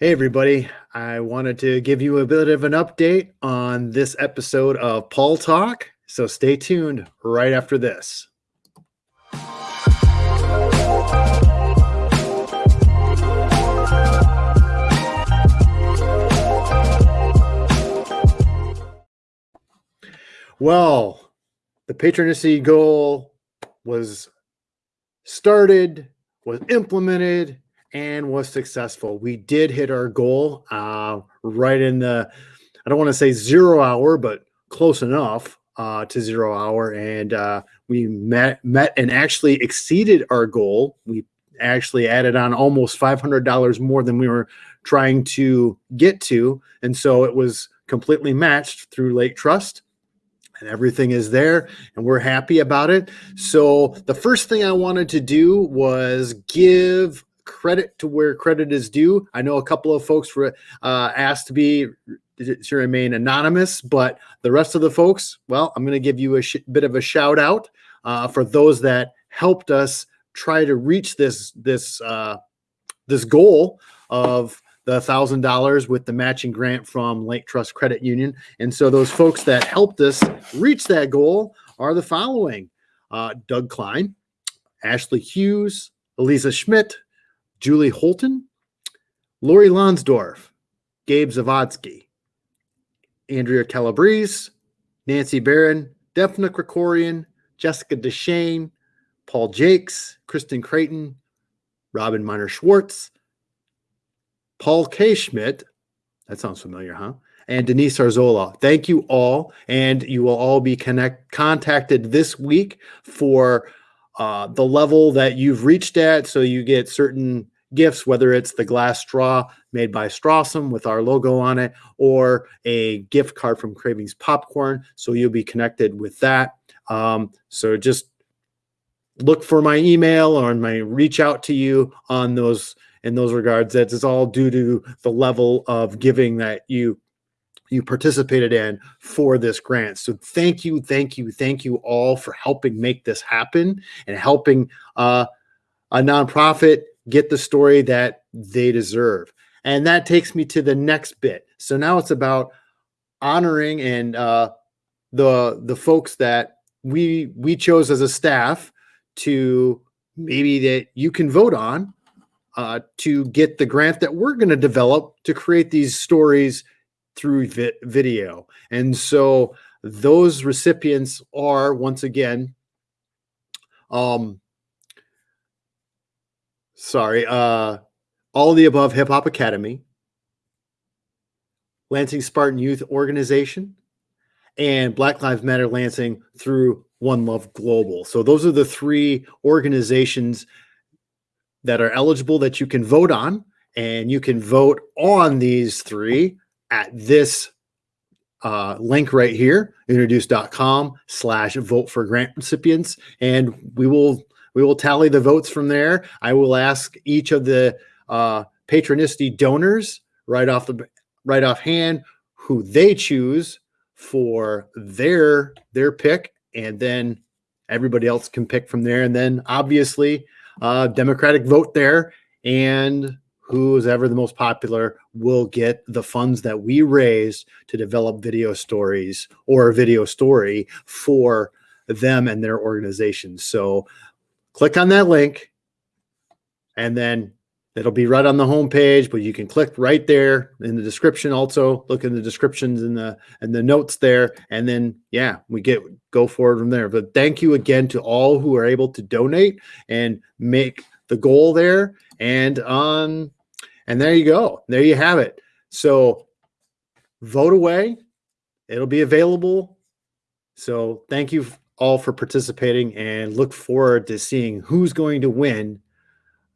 Hey, everybody. I wanted to give you a bit of an update on this episode of Paul Talk. So stay tuned right after this. Well, the Patronicity goal was started, was implemented, and was successful. We did hit our goal uh, right in the, I don't want to say zero hour, but close enough uh, to zero hour. And uh, we met, met and actually exceeded our goal. We actually added on almost $500 more than we were trying to get to. And so it was completely matched through Lake Trust and everything is there and we're happy about it. So the first thing I wanted to do was give credit to where credit is due. I know a couple of folks were uh, asked to be to remain anonymous, but the rest of the folks, well, I'm going to give you a bit of a shout out uh, for those that helped us try to reach this this uh, this goal of the thousand dollars with the matching grant from Lake Trust Credit Union. And so those folks that helped us reach that goal are the following: uh, Doug Klein, Ashley Hughes, Elisa Schmidt, Julie Holton, Lori Lonsdorf, Gabe Zavodsky, Andrea Calabrese, Nancy Barron, Defna Krikorian, Jessica Deshane, Paul Jakes, Kristen Creighton, Robin Miner Schwartz, Paul K. Schmidt. That sounds familiar, huh? And Denise Arzola. Thank you all. And you will all be connect contacted this week for uh, the level that you've reached at. So you get certain gifts, whether it's the glass straw made by Strawsome with our logo on it, or a gift card from Cravings Popcorn. So you'll be connected with that. Um, so just look for my email or my reach out to you on those in those regards. That's all due to the level of giving that you you participated in for this grant. So thank you, thank you, thank you all for helping make this happen and helping uh, a nonprofit get the story that they deserve. And that takes me to the next bit. So now it's about honoring and uh, the the folks that we we chose as a staff to maybe that you can vote on uh, to get the grant that we're going to develop to create these stories through vi video. And so those recipients are once again, um, sorry, uh, all the above Hip Hop Academy, Lansing Spartan Youth Organization, and Black Lives Matter Lansing through One Love Global. So those are the three organizations that are eligible that you can vote on, and you can vote on these three at this uh, link right here, introduce.com slash vote for grant recipients. And we will we will tally the votes from there. I will ask each of the uh, patronicity donors right off the right off hand who they choose for their their pick, and then everybody else can pick from there. And then obviously, uh, Democratic vote there, and who's ever the most popular will get the funds that we raise to develop video stories or a video story for them and their organizations. So click on that link and then it'll be right on the home page, but you can click right there in the description also. Look in the descriptions and the and the notes there and then yeah we get go forward from there. But thank you again to all who are able to donate and make the goal there. And on and there you go. There you have it. So vote away. It'll be available. So thank you all for participating and look forward to seeing who's going to win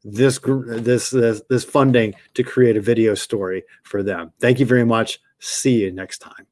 this this this, this funding to create a video story for them. Thank you very much. See you next time.